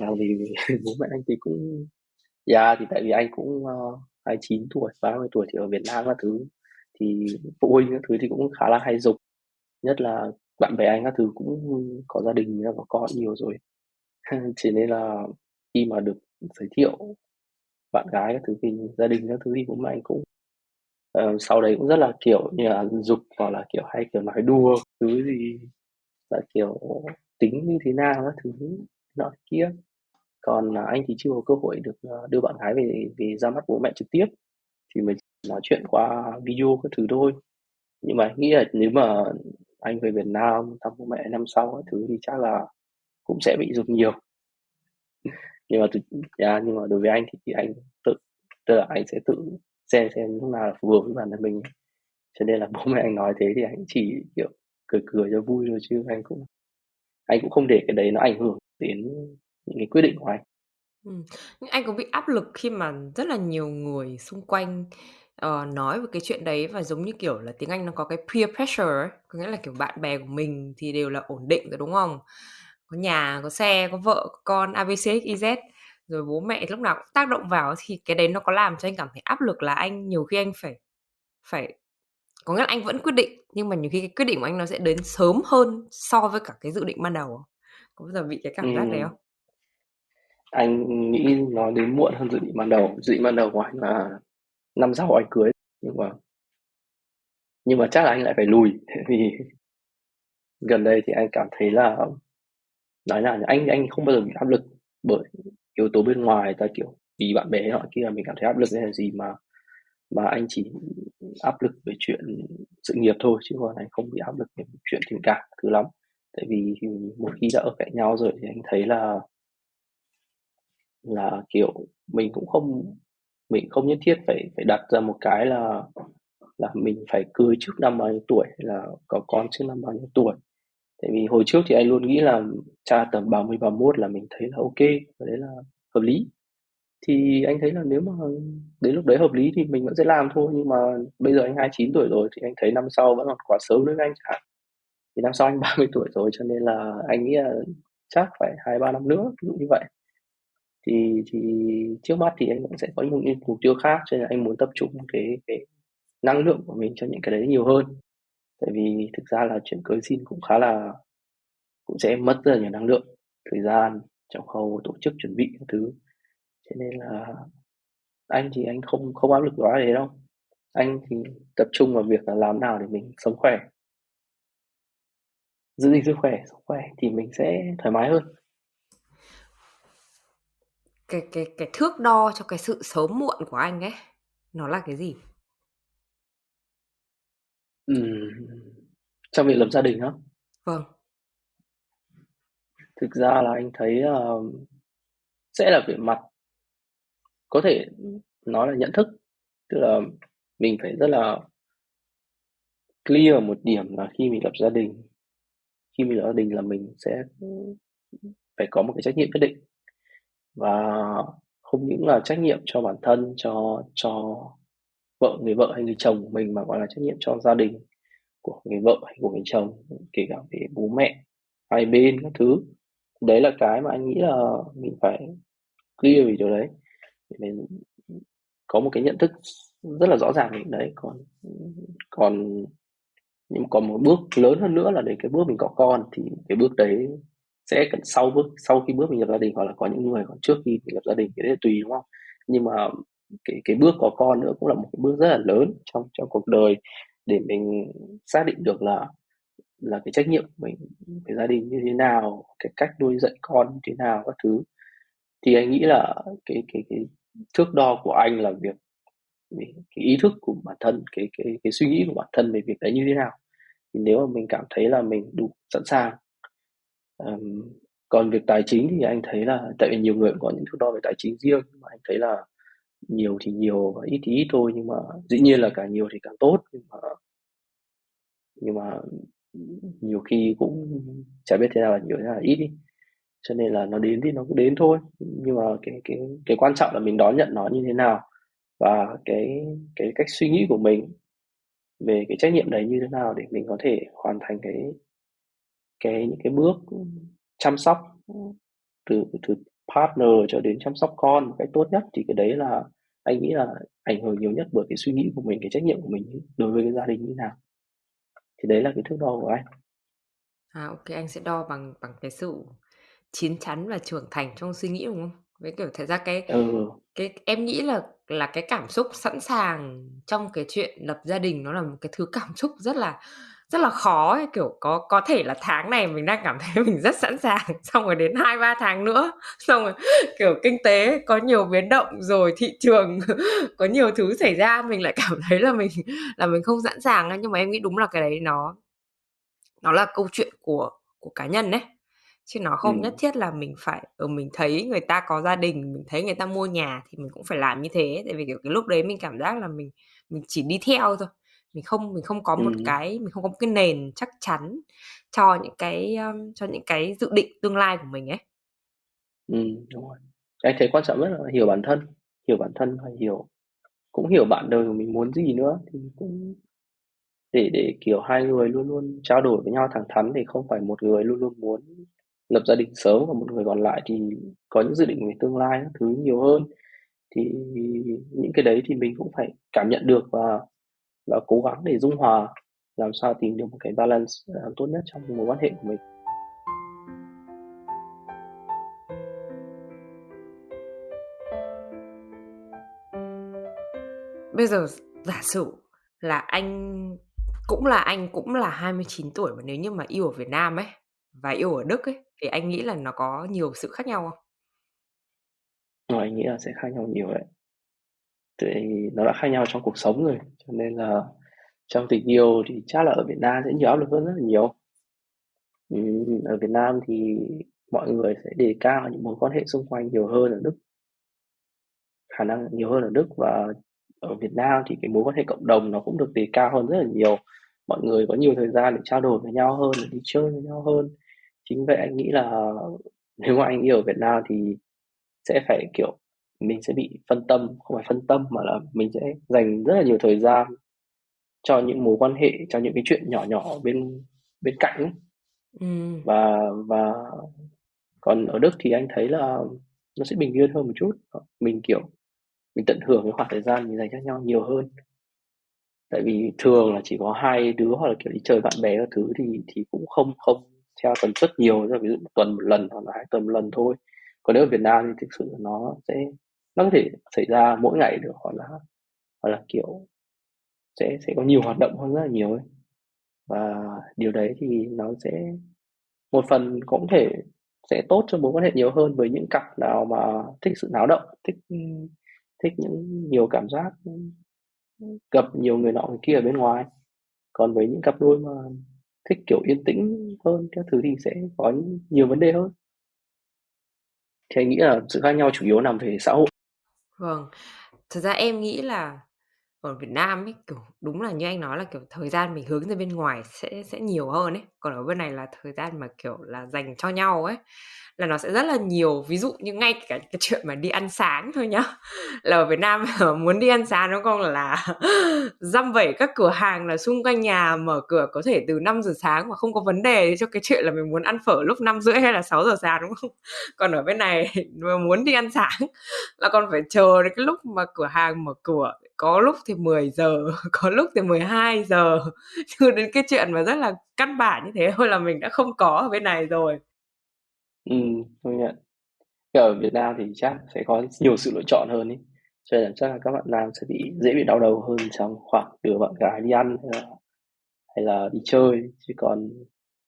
là vì (laughs) bố mẹ anh thì cũng dạ yeah, thì tại vì anh cũng ờ, uh, 29 tuổi 30 tuổi thì ở Việt Nam các thứ thì phụ huynh các thứ thì cũng khá là hay dục nhất là bạn bè anh các thứ cũng có gia đình có con nhiều rồi. (laughs) Chỉ nên là khi mà được giới thiệu bạn gái các thứ thì gia đình các thứ thì bố mẹ anh cũng uh, sau đấy cũng rất là kiểu như là dục hoặc là kiểu hay kiểu nói đùa thứ gì là kiểu tính như thế nào các thứ nọ kia còn à, anh thì chưa có cơ hội được à, đưa bạn gái về về ra mắt bố mẹ trực tiếp thì mình nói chuyện qua video các thứ thôi. Nhưng mà anh nghĩ là nếu mà anh về Việt Nam thăm bố mẹ năm sau các thứ thì chắc là cũng sẽ bị dục nhiều. (laughs) Nhưng mà thực yeah, nhưng mà đối với anh thì, thì anh tự tức là anh sẽ tự xem xem lúc nào là phù hợp với bản thân mình. Cho nên là bố mẹ anh nói thế thì anh chỉ kiểu cười cười cho vui thôi chứ anh cũng anh cũng không để cái đấy nó ảnh hưởng đến những cái quyết định của anh ừ. nhưng anh có bị áp lực khi mà rất là nhiều người xung quanh uh, nói về cái chuyện đấy và giống như kiểu là tiếng Anh nó có cái peer pressure ấy. có nghĩa là kiểu bạn bè của mình thì đều là ổn định rồi đúng không có nhà có xe có vợ có con abc xyz rồi bố mẹ lúc nào cũng tác động vào thì cái đấy nó có làm cho anh cảm thấy áp lực là anh nhiều khi anh phải phải có nghĩa là anh vẫn quyết định nhưng mà nhiều khi cái quyết định của anh nó sẽ đến sớm hơn so với cả cái dự định ban đầu có bao giờ bị cái cảm giác đấy không anh nghĩ nó đến muộn hơn dự định ban đầu. Dự định ban đầu của anh là năm sau anh cưới. Nhưng mà nhưng mà chắc là anh lại phải lùi. (laughs) Vì gần đây thì anh cảm thấy là, nói là anh anh không bao giờ bị áp lực bởi yếu tố bên ngoài. Ta kiểu vì bạn bè họ kia mình cảm thấy áp lực hay là gì mà mà anh chỉ áp lực về chuyện sự nghiệp thôi. Chứ còn anh không bị áp lực về chuyện tình cảm thứ lắm. Tại vì một khi đã ở cạnh nhau rồi thì anh thấy là là, kiểu, mình cũng không, mình không nhất thiết phải phải đặt ra một cái là là mình phải cưới trước năm bao nhiêu tuổi hay là có con trước năm bao nhiêu tuổi. Tại vì hồi trước thì anh luôn nghĩ là cha tầm 30 31 là mình thấy là ok, và đấy là hợp lý. Thì anh thấy là nếu mà đến lúc đấy hợp lý thì mình vẫn sẽ làm thôi, nhưng mà bây giờ anh 29 tuổi rồi thì anh thấy năm sau vẫn còn quá sớm đối với anh chẳng thì năm sau anh 30 tuổi rồi cho nên là anh nghĩ là chắc phải hai, ba năm nữa, ví dụ như vậy thì thì trước mắt thì anh cũng sẽ có những mục tiêu khác, cho nên là anh muốn tập trung cái cái năng lượng của mình cho những cái đấy nhiều hơn. Tại vì thực ra là chuyển cưới xin cũng khá là, cũng sẽ mất rất là nhiều năng lượng, thời gian, trong khâu tổ chức chuẩn bị các thứ. Cho nên là anh thì anh không không áp lực quá đấy đâu. Anh thì tập trung vào việc là làm nào để mình sống khỏe. Giữ gìn sức khỏe, sống khỏe thì mình sẽ thoải mái hơn cái cái cái thước đo cho cái sự sớm muộn của anh ấy nó là cái gì Ừm, trong việc lập gia đình á? Vâng. Thực ra là anh thấy, ờ, sẽ là về mặt có thể nói là nhận thức, tức là mình phải rất là clear một điểm là khi mình lập gia đình khi mình lập gia đình là mình sẽ, phải có một cái trách nhiệm nhất định. Và không những là trách nhiệm cho bản thân, cho cho vợ, người vợ hay người chồng của mình mà còn là trách nhiệm cho gia đình của người vợ hay của người chồng, kể cả về bố mẹ hai bên các thứ. Đấy là cái mà anh nghĩ là mình phải clear về điều đấy, để mình có một cái nhận thức rất là rõ ràng về đấy. Còn còn nhưng còn một bước lớn hơn nữa là đến cái bước mình có con thì cái bước đấy sẽ cần sau bước sau khi bước mình lập gia đình hoặc là có những người còn trước khi mình lập gia đình thì đấy là tùy, đúng không? nhưng mà cái cái bước có con nữa cũng là một cái bước rất là lớn trong trong cuộc đời để mình xác định được là là cái trách nhiệm của mình với gia đình như thế nào, cái cách nuôi dạy con như thế nào các thứ. Thì anh nghĩ là cái cái cái thước đo của anh là việc cái ý thức của bản thân, cái cái cái suy nghĩ của bản thân về việc đấy như thế nào. Thì nếu mà mình cảm thấy là mình đủ sẵn sàng. Ờm, còn việc tài chính thì anh thấy là tại vì nhiều người cũng có những thước đo về tài chính riêng, nhưng mà anh thấy là nhiều thì nhiều và ít thì ít thôi, nhưng mà dĩ nhiên là càng nhiều thì càng tốt, nhưng mà nhưng mà nhiều khi cũng chả biết thế nào là nhiều thế nào là ít đi. Cho nên là nó đến thì nó cứ đến thôi, nhưng mà cái cái cái quan trọng là mình đón nhận nó như thế nào và cái cái cách suy nghĩ của mình về cái trách nhiệm đấy như thế nào để mình có thể hoàn thành cái cái những cái bước chăm sóc từ từ partner cho đến chăm sóc con một cách tốt nhất thì cái đấy là anh nghĩ là ảnh hưởng nhiều nhất bởi cái suy nghĩ của mình, cái trách nhiệm của mình đối với cái gia đình như nào. Thì đấy là cái thước đo của anh. À, OK, anh sẽ đo bằng bằng cái sự chín chắn và trưởng thành trong suy nghĩ, đúng không? Với, kiểu, thật ra cái Ừ. cái em nghĩ là là cái cảm xúc sẵn sàng trong cái chuyện lập gia đình nó là một cái thứ cảm xúc rất là rất là khó ấy, kiểu, có có thể là tháng này mình đang cảm thấy (laughs) mình rất sẵn sàng, xong rồi đến 2-3 tháng nữa, (laughs) xong rồi, kiểu, kinh tế có nhiều biến động, rồi thị trường (laughs) có nhiều thứ xảy ra, mình lại cảm thấy là mình là mình không sẵn sàng. Nhưng mà em nghĩ đúng là cái đấy nó nó là câu chuyện của của cá nhân ấy, chứ nó không nhất Ừm. thiết là mình phải ừ, mình thấy người ta có gia đình, mình thấy người ta mua nhà thì mình cũng phải làm như thế. Tại vì, kiểu, cái lúc đấy mình cảm giác là mình mình chỉ đi theo thôi, mình không mình không có một Ừm. cái mình không có một cái nền chắc chắn cho những cái, ưm, cho những cái dự định tương lai của mình ấy. Ừm, đúng rồi. Anh thấy quan trọng nhất là hiểu bản thân, hiểu bản thân và hiểu cũng hiểu bạn đời của mình muốn gì nữa, thì cũng để để, kiểu, hai người luôn luôn trao đổi với nhau thẳng thắn thì không phải một người luôn luôn muốn lập gia đình sớm, còn một người còn lại thì có những dự định về tương lai các thứ nhiều hơn. Thì những cái đấy thì mình cũng phải cảm nhận được và và cố gắng để dung hòa, làm sao tìm được một cái balance, ờ, tốt nhất trong mối quan hệ của mình. Bây giờ giả sử là anh cũng là anh cũng là 29 tuổi mà nếu như mà yêu ở Việt Nam ấy, và yêu ở Đức ấy, thì anh nghĩ là nó có nhiều sự khác nhau không? Ờ, anh nghĩ là sẽ khác nhau nhiều đấy thì nó đã khác nhau trong cuộc sống rồi, cho nên là trong tình yêu thì chắc là ở Việt Nam sẽ nhiều áp lực hơn rất là nhiều. Ở Việt Nam thì mọi người sẽ đề cao những mối quan hệ xung quanh nhiều hơn ở Đức. Khả năng nhiều hơn ở Đức và ở Việt Nam thì cái mối quan hệ cộng đồng nó cũng được đề cao hơn rất là nhiều. Mọi người có nhiều thời gian để trao đổi với nhau hơn, để đi chơi với nhau hơn. Chính vậy anh nghĩ là nếu mà anh yêu ở Việt Nam thì sẽ phải, kiểu, mình sẽ bị phân tâm, không phải phân tâm mà là mình sẽ dành rất là nhiều thời gian cho những mối quan hệ, cho những cái chuyện nhỏ nhỏ bên bên cạnh ấy. Ừm. Và và còn ở Đức thì anh thấy là nó sẽ bình yên hơn một chút, mình, kiểu, mình tận hưởng cái khoảng thời gian mình dành cho nhau nhiều hơn. Tại vì thường là chỉ có hai đứa hoặc là, kiểu, đi chơi bạn bè các thứ thì thì cũng không không theo tần suất nhiều, tức là ví dụ 1 tuần 1 lần hoặc là 2 tuần 1 lần thôi. Còn nếu ở Việt Nam thì thực sự nó sẽ nó có thể xảy ra mỗi ngày được, hoặc là hoặc là, kiểu, sẽ sẽ có nhiều hoạt động hơn rất là nhiều ấy. Và điều đấy thì nó sẽ một phần cũng thể sẽ tốt cho mối quan hệ nhiều hơn với những cặp nào mà thích sự náo động, thích, thích những nhiều cảm giác, gặp nhiều người nọ người kia ở bên ngoài. Còn với những cặp đôi mà thích, kiểu, yên tĩnh hơn các thứ thì sẽ có nhiều vấn đề hơn. Thì anh nghĩ là sự khác nhau chủ yếu nằm về xã hội. Vâng. Thật ra em nghĩ là ở Việt Nam ấy, kiểu, đúng là như anh nói là, kiểu, thời gian mình hướng ra bên ngoài sẽ sẽ nhiều hơn ấy. Còn ở bên này là thời gian mà, kiểu là, dành cho nhau ấy, là nó sẽ rất là nhiều. Ví dụ như ngay cả cái chuyện mà đi ăn sáng thôi nhá, (laughs) là ở Việt Nam (laughs) muốn đi ăn sáng nó còn Là (laughs) dăm vẩy các cửa hàng là xung quanh nhà mở cửa có thể từ 5:00 sáng mà không có vấn đề cho cái chuyện là mình muốn ăn phở lúc 5:30 hay là 6:00 sáng, đúng không? Còn ở bên này mà muốn đi ăn sáng là còn phải chờ đến cái lúc mà cửa hàng mở cửa, có lúc thì 10:00, (laughs) có lúc thì 12:00, chưa đến cái chuyện mà rất là căn bản như thế thôi là mình đã không có ở bên này rồi. Ừm, công nhận. Ở Việt Nam thì chắc sẽ có nhiều sự lựa chọn hơn ấy. cho nên là chắc là các bạn nam sẽ bị dễ bị đau đầu hơn trong khoảng đưa bạn gái đi ăn hay là hay là đi chơi chứ còn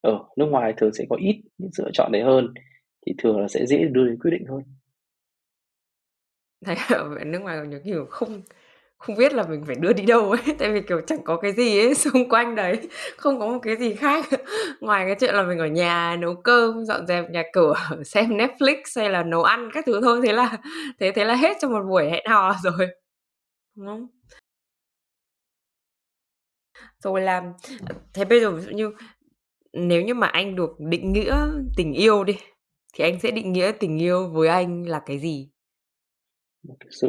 ở nước ngoài thường sẽ có ít những sự lựa chọn đấy hơn thì thường là sẽ dễ đưa đến quyết định hơn Thấy (laughs) ở nước ngoài còn nhiều kiểu không không biết là mình phải đưa đi đâu ấy, tại vì, kiểu, chẳng có cái gì ấy (laughs) xung quanh đấy, không có một cái gì khác ngoài cái chuyện là mình ở nhà nấu cơm, dọn dẹp nhà cửa, (laughs) xem Netflix hay là nấu ăn các thứ thôi, thế là thế thế là hết cho một buổi hẹn hò (laughs) rồi, đúng không? Rồi là thế bây giờ ví dụ như nếu như mà anh được định nghĩa tình yêu đi, thì anh sẽ định nghĩa tình yêu với anh là cái gì? Một cái sự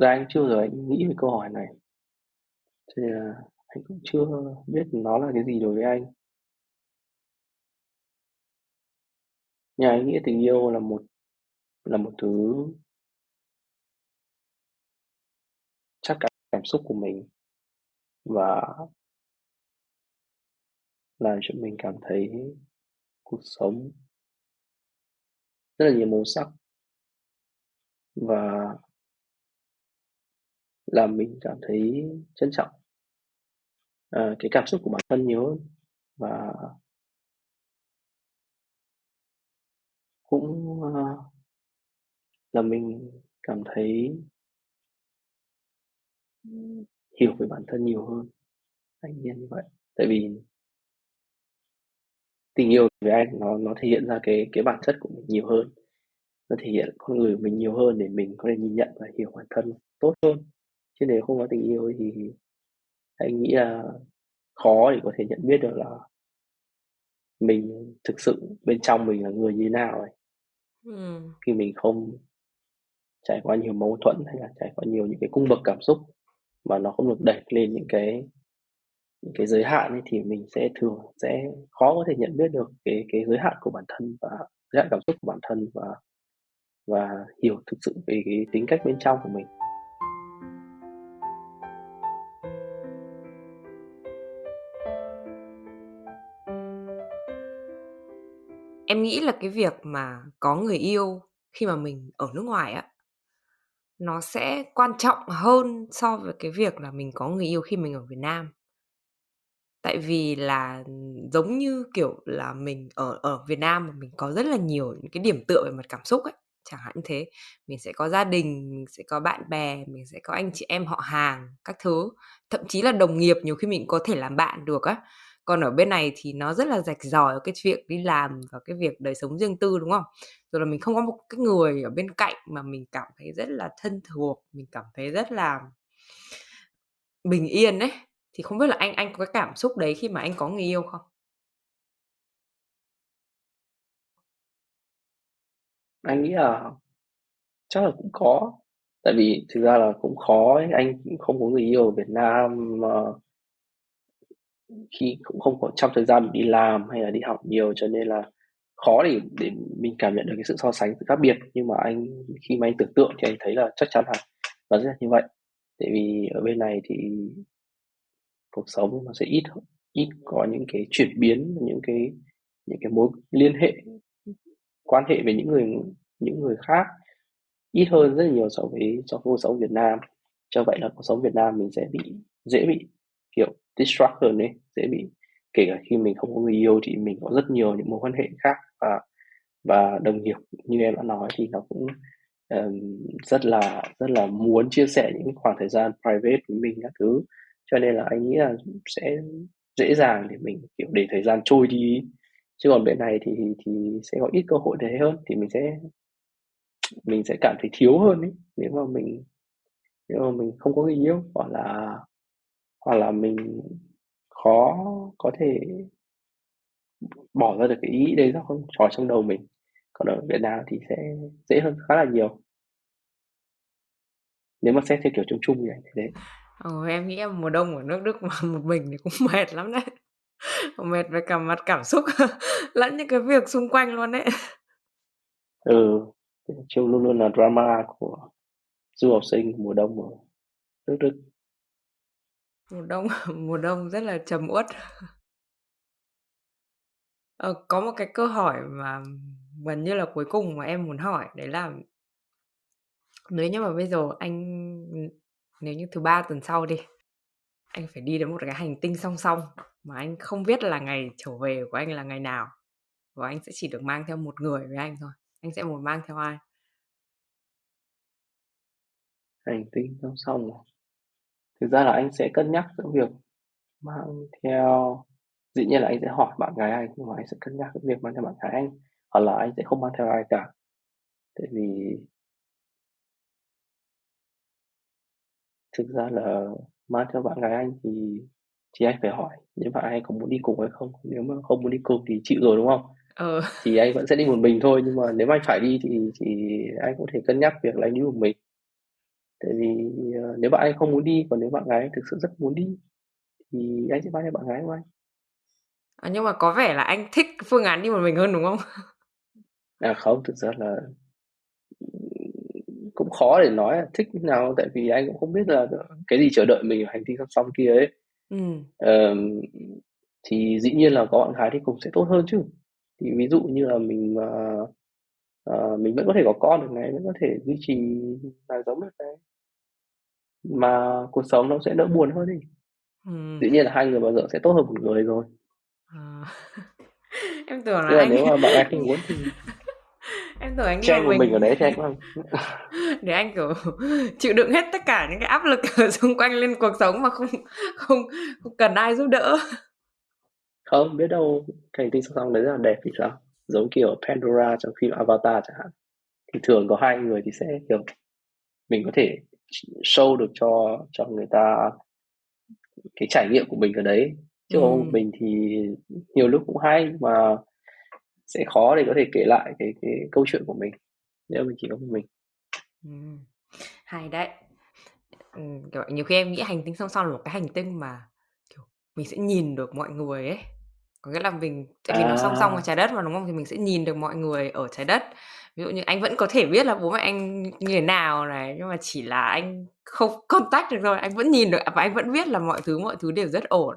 ra anh chưa bao giờ anh nghĩ về câu hỏi này. Cho nên là anh cũng chưa biết nó là cái gì đối với anh. Nhưng anh nghĩ tình yêu là một là một thứ chắc cả cảm xúc của mình và làm cho mình cảm thấy cuộc sống rất là nhiều màu sắc và làm mình cảm thấy trân trọng à, cái cảm xúc của bản thân nhiều hơn và cũng uh, là mình cảm thấy hiểu về bản thân nhiều hơn anh nhiên như vậy. Tại vì tình yêu với anh nó nó thể hiện ra cái cái bản chất của mình nhiều hơn nó thể hiện con người của mình nhiều hơn để mình có thể nhìn nhận và hiểu bản thân tốt hơn chứ nếu không có tình yêu thì anh nghĩ là khó để có thể nhận biết được là mình thực sự bên trong mình là người như thế nào ấy. Ừ. khi mình không trải qua nhiều mâu thuẫn hay là trải qua nhiều những cái cung bậc cảm xúc mà nó không được đẩy lên những cái những cái giới hạn ấy, thì mình sẽ thường sẽ khó có thể nhận biết được cái cái giới hạn của bản thân và giới hạn cảm xúc của bản thân và và hiểu thực sự về cái tính cách bên trong của mình Em nghĩ là cái việc mà có người yêu khi mà mình ở nước ngoài á, nó sẽ quan trọng hơn so với cái việc là mình có người yêu khi mình ở Việt Nam. Tại vì là, ừ, giống như, kiểu là, mình ở ở Việt Nam mà mình có rất là nhiều những cái điểm tựa về mặt cảm xúc ấy, chẳng hạn như thế. Mình sẽ có gia đình, mình sẽ có bạn bè, mình sẽ có anh chị em họ hàng các thứ, thậm chí là đồng nghiệp nhiều khi mình có thể làm bạn được á. Còn ở bên này thì nó rất là rạch ròi cái việc đi làm và cái việc đời sống riêng tư, đúng không? Rồi là mình không có một cái người ở bên cạnh mà mình cảm thấy rất là thân thuộc, mình cảm thấy rất là bình yên ấy. Thì không biết là anh anh có cái cảm xúc đấy khi mà anh có người yêu không? anh nghĩ là chắc là cũng có tại vì thực ra là cũng khó ấy. anh cũng không có người yêu ở Việt Nam mà khi cũng không có, trong thời gian đi làm hay là đi học nhiều cho nên là khó để để mình cảm nhận được cái sự so sánh sự khác biệt. Nhưng mà anh, khi mà anh tưởng tượng thì anh thấy là chắc chắn là nó sẽ là như vậy. Tại vì ở bên này thì cuộc sống nó sẽ ít ít có những cái chuyển biến, những cái những cái mối liên hệ, quan hệ với những người những người khác ít hơn rất là nhiều so với so với cuộc sống Việt Nam. Cho vậy là cuộc sống Việt Nam mình sẽ bị, dễ bị, kiểu distract hơn ấy dễ bị kể cả khi mình không có người yêu thì mình có rất nhiều những mối quan hệ khác và và đồng nghiệp như em đã nói thì nó cũng um, rất là rất là muốn chia sẻ những khoảng thời gian private với mình các thứ. Cho nên là anh nghĩ là sẽ dễ dàng để mình kiểu để thời gian trôi đi. Chứ còn bên này thì thì sẽ có ít cơ hội để hơn thì mình sẽ mình sẽ cảm thấy thiếu hơn ấy. Nếu mà mình nếu mà mình không có người yêu hoặc là hoặc là mình khó có thể bỏ ra được cái ý đấy ra không trò trong đầu mình còn ở Việt Nam thì sẽ dễ hơn khá là nhiều nếu mà xét theo kiểu chung chung như vậy thế Ờ, em nghĩ em mùa đông ở nước Đức mà một mình thì cũng (laughs) mệt lắm đấy. Mệt về cả mặt cảm xúc (laughs) lẫn những cái việc xung quanh luôn đấy. ừ chung luôn luôn là drama của du học sinh mùa đông ở nước Đức Mùa đông (laughs) mùa đông rất là trầm uất. Ờ, có một cái câu hỏi mà gần như là cuối cùng mà em muốn hỏi đấy là Nếu như mà bây giờ anh nếu như thứ Ba tuần sau đi, anh phải đi đến một cái hành tinh song song mà anh không biết là ngày trở về của anh là ngày nào và anh sẽ chỉ được mang theo một người với anh thôi. Anh sẽ muốn mang theo ai? Hành tinh song song à? Thực ra là anh sẽ cân nhắc giữa việc mang theo dĩ nhiên là anh sẽ hỏi bạn gái anh, nhưng mà anh sẽ cân nhắc cái việc mang theo bạn gái anh, hoặc là anh sẽ không mang theo ai cả. Tại vì thực ra là mang theo bạn gái anh thì thì anh phải hỏi nếu bạn anh có muốn đi cùng hay không, nếu mà không muốn đi cùng thì chịu rồi, đúng không? Ờ. Thì anh vẫn sẽ đi một mình thôi, nhưng mà nếu mà anh phải đi thì thì anh có thể cân nhắc việc là anh đi một mình. Tại vì, ờ, nếu bạn anh không muốn đi, còn nếu bạn gái thực sự rất muốn đi thì anh sẽ mang theo bạn gái của anh. À, nhưng mà có vẻ là anh thích phương án đi một mình hơn, đúng không? À, không, thực ra là cũng khó để nói là thích như nào, tại vì anh cũng không biết là cái gì chờ đợi mình ở hành tinh song song kia ấy. Ừm. Ờm, thì dĩ nhiên là có bạn gái đi cùng sẽ tốt hơn chứ. Thì ví dụ như là mình mà, ờ, mình vẫn có thể có con được này, vẫn có thể duy trì đời sống được này. Mà cuộc sống nó sẽ đỡ buồn hơn đi. Ừm. Dĩ nhiên là hai người bao giờ sẽ tốt hơn một người rồi. Ờ. (laughs) Em tưởng Tức là là anh nếu mà bạn gái không muốn thì (laughs) Em tưởng anh một anh một mình mình ở đấy thì anh (laughs) cũng để anh, kiểu, chịu đựng hết tất cả những cái áp lực ở xung quanh lên cuộc sống mà không không không cần ai giúp đỡ. Không, biết đâu cái hành tinh song song đấy rất là đẹp thì sao? Giống kiểu Pandora trong phim Avatar chẳng hạn. Thì thường có hai người thì sẽ, kiểu, mình có thể show được cho cho người ta cái trải nghiệm của mình ở đấy. Chứ một Ừm. mình thì nhiều lúc cũng hay, mà sẽ khó để có thể kể lại cái cái câu chuyện của mình, nếu mình chỉ có mình. Ừm, hay đấy. Ừm, kiểu, nhiều khi em nghĩ hành tinh song song là một cái hành tinh mà, kiểu, mình sẽ nhìn được mọi người ấy. Có nghĩa là mình tại vì nó song song với À! Trái Đất mà, đúng không? Thì mình sẽ nhìn được mọi người ở Trái Đất. Ví dụ như anh vẫn có thể biết là bố mẹ anh như thế nào này, nhưng mà chỉ là anh không (laughs) contact được thôi, anh vẫn nhìn được và anh vẫn biết là mọi thứ mọi thứ đều rất ổn.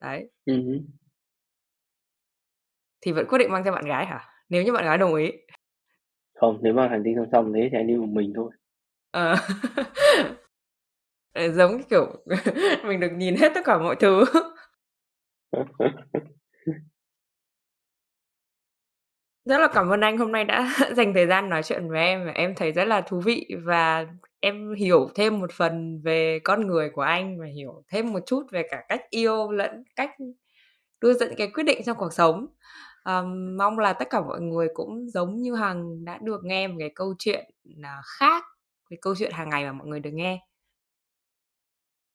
Đấy. Hứm. Thì vẫn quyết định mang theo bạn gái hả? Nếu như bạn gái đồng ý. Không, nếu mà hành tinh song song thế thì anh đi một mình thôi. Ờ. (laughs) Ờ, giống kiểu (laughs) mình được nhìn hết tất cả mọi thứ. Rất là cảm ơn anh hôm nay đã (laughs) dành thời gian nói chuyện với em và em thấy rất là thú vị và em hiểu thêm một phần về con người của anh và hiểu thêm một chút về cả cách yêu lẫn cách đưa ra những cái quyết định trong cuộc sống. um, mong là tất cả mọi người cũng giống như Hằng đã được nghe một cái câu chuyện, à, khác, cái câu chuyện hàng ngày mà mọi người được nghe.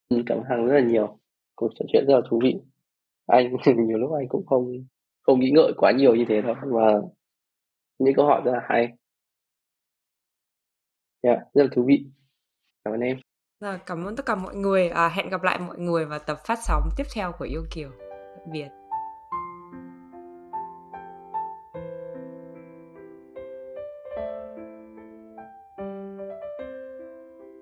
Ừ, cảm ơn Hằng rất là nhiều. Cuộc trò chuyện rất là thú vị. Anh (laughs) nhiều lúc anh cũng không không nghĩ ngợi quá nhiều như thế đâu, và những câu hỏi rất là hay. Yeah, rất là thú vị. Cảm ơn em. Rồi, cảm ơn tất cả mọi người. À, hẹn gặp lại mọi người vào tập phát sóng tiếp theo của Yêu Kiều. Tạm biệt.